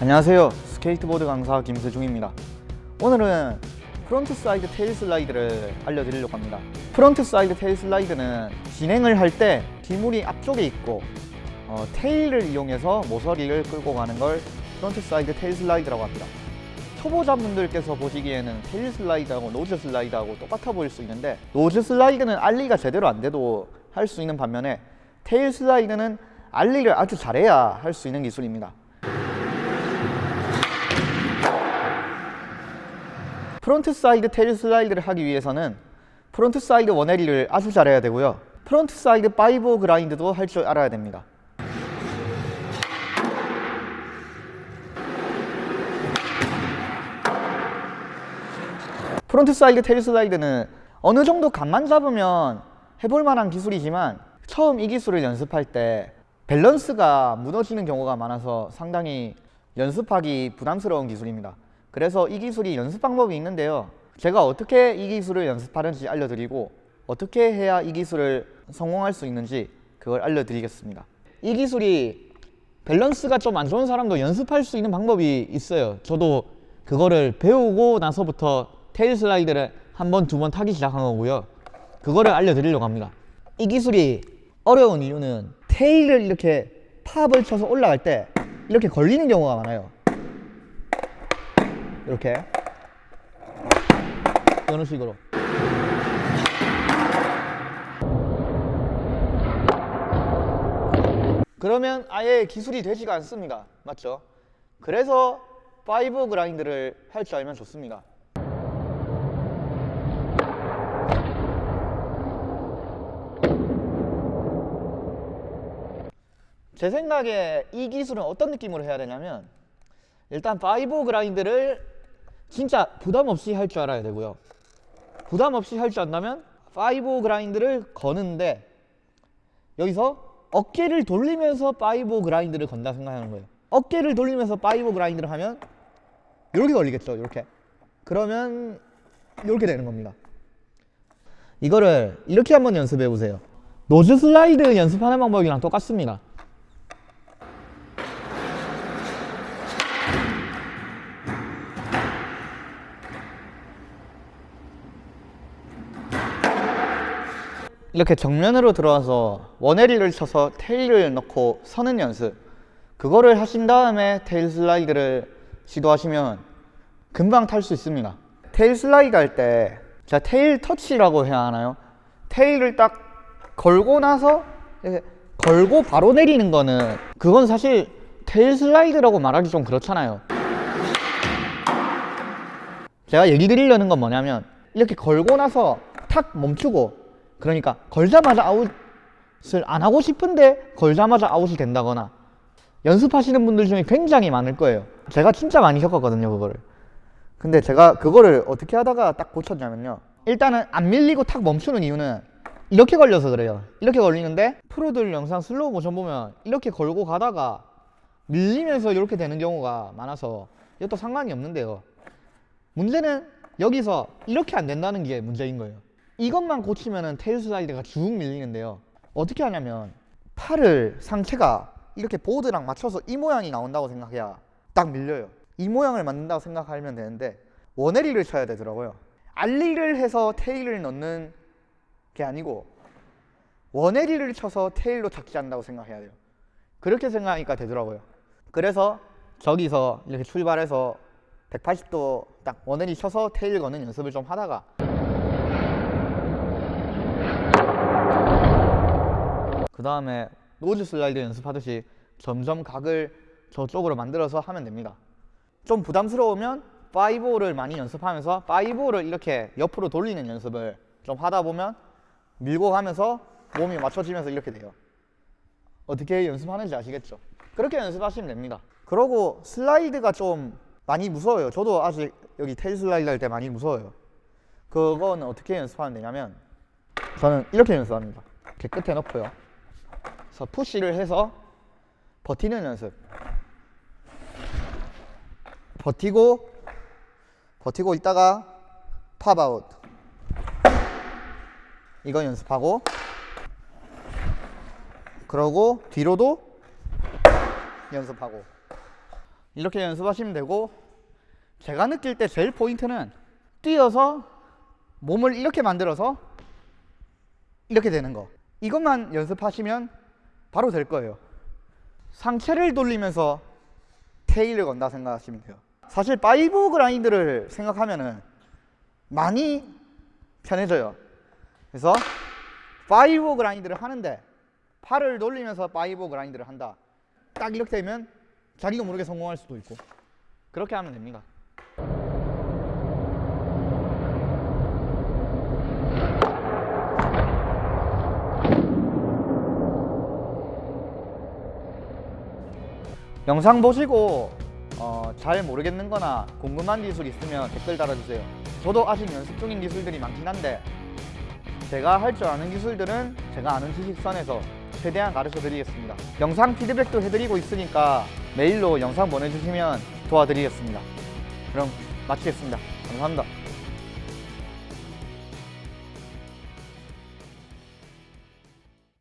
안녕하세요. 스케이트보드 강사 김세중입니다. 오늘은 frontside tail slide를 알려드리려고 합니다. frontside tail slide는 진행을 할 때 기물이 앞쪽에 있고 어, tail을 이용해서 모서리를 끌고 가는 걸 frontside tail slide라고 합니다. 초보자분들께서 보시기에는 tail slide하고 nose slide하고 똑같아 보일 수 있는데 nose slide는 ollie가 제대로 안 돼도 할 수 있는 반면에 tail slide는 ollie를 아주 잘해야 할 수 있는 기술입니다 frontside tail slide를 하기 위해서는 frontside one-eighty를 아주 잘해야 되고요. frontside five grind도 할 줄 알아야 됩니다. frontside tail slide는 어느 정도 감만 잡으면 해볼 만한 기술이지만 처음 이 기술을 연습할 때 밸런스가 무너지는 경우가 많아서 상당히 연습하기 부담스러운 기술입니다 그래서 이 기술이 연습 방법이 있는데요. 제가 어떻게 이 기술을 연습하는지 알려드리고 어떻게 해야 이 기술을 성공할 수 있는지 그걸 알려드리겠습니다. 이 기술이 밸런스가 좀 안 좋은 사람도 연습할 수 있는 방법이 있어요. 저도 그거를 배우고 나서부터 테일 슬라이드를 한 번, 두 번 타기 시작한 거고요. 그거를 알려드리려고 합니다. 이 기술이 어려운 이유는 테일을 이렇게 팝을 쳐서 올라갈 때 이렇게 걸리는 경우가 많아요 이렇게. 이런 식으로? 그러면 아예 기술이 되지가 않습니다. 맞죠? 그래서 five grind를 할 줄 알면 좋습니다. 제 생각에 이 기술은 어떤 느낌으로 해야 되냐면 일단 five grind를 진짜 부담 없이 할 줄 알아야 되고요. 부담 없이 할 줄 안다면 five grind를 거는데 여기서 어깨를 돌리면서 five grind를 건다 생각하는 거예요. 어깨를 돌리면서 five grind를 하면 이렇게 걸리겠죠 이렇게. 그러면 이렇게 되는 겁니다. 이거를 이렇게 한번 연습해 보세요. nose slide 연습하는 방법이랑 똑같습니다 이렇게 정면으로 들어와서 one-eighty를 쳐서 tail을 넣고 서는 연습. 그거를 하신 다음에 tail slide를 시도하시면 금방 탈 수 있습니다. tail slide 할 때 제가 tail 터치라고 해야 하나요? tail을 딱 걸고 나서 걸고 바로 내리는 거는 그건 사실 tail slide라고 말하기 좀 그렇잖아요. 제가 얘기 드리려는 건 뭐냐면 이렇게 걸고 나서 탁 멈추고 그러니까 걸자마자 아웃을 안 하고 싶은데 걸자마자 아웃이 된다거나 연습하시는 분들 중에 굉장히 많을 거예요. 제가 진짜 많이 겪었거든요 그거를. 근데 제가 그거를 어떻게 하다가 딱 고쳤냐면요. 일단은 안 밀리고 탁 멈추는 이유는 이렇게 걸려서 그래요. 이렇게 걸리는데 프로들 영상 슬로우 모션 보면 이렇게 걸고 가다가 밀리면서 이렇게 되는 경우가 많아서 이것도 상관이 없는데요. 문제는 여기서 이렇게 안 된다는 게 문제인 거예요 이것만 고치면은 tail slide가 쭉 밀리는데요. 어떻게 하냐면 팔을 상체가 이렇게 보드랑 맞춰서 이 모양이 나온다고 생각해야 딱 밀려요. 이 모양을 만든다고 생각하면 되는데 원헤리를 쳐야 되더라고요. 알리를 해서 테일을 넣는 게 아니고 원헤리를 쳐서 테일로 착지한다고 생각해야 돼요. 그렇게 생각하니까 되더라고요. 그래서 저기서 이렇게 출발해서 180도 딱 원헤리 쳐서 테일 거는 연습을 좀 하다가 그 다음에 nose slide 연습하듯이 점점 각을 저쪽으로 만들어서 하면 됩니다. 좀 부담스러우면 5를 많이 연습하면서 5를 이렇게 옆으로 돌리는 연습을 좀 하다 보면 밀고 가면서 몸이 맞춰지면서 이렇게 돼요. 어떻게 연습하는지 아시겠죠? 그렇게 연습하시면 됩니다. 그러고 슬라이드가 좀 많이 무서워요. 저도 아직 여기 tail slide 할 때 많이 무서워요. 그거는 어떻게 연습하면 되냐면 저는 이렇게 연습합니다. 이렇게 끝에 넣고요 그래서 푸시를 해서 버티는 연습. 버티고 버티고 있다가 팝아웃. 이거 연습하고 그러고 뒤로도 연습하고. 이렇게 연습하시면 되고 제가 느낄 때 제일 포인트는 뛰어서 몸을 이렇게 만들어서 이렇게 되는 거. 이것만 연습하시면 바로 될 거예요. 상체를 돌리면서 tail을 건다 생각하시면 돼요. 사실 five grind를 생각하면 은 많이 편해져요. 그래서 five grind를 하는데 팔을 돌리면서 five grind를 한다. 딱 이렇게 되면 자기도 모르게 성공할 수도 있고 그렇게 하면 됩니다 영상 보시고 어, 잘 모르겠는 거나 궁금한 기술 있으면 댓글 달아주세요. 저도 아직 연습 중인 기술들이 많긴 한데 제가 할 줄 아는 기술들은 제가 아는 지식선에서 최대한 가르쳐 드리겠습니다. 영상 피드백도 해드리고 있으니까 메일로 영상 보내주시면 도와드리겠습니다. 그럼 마치겠습니다. 감사합니다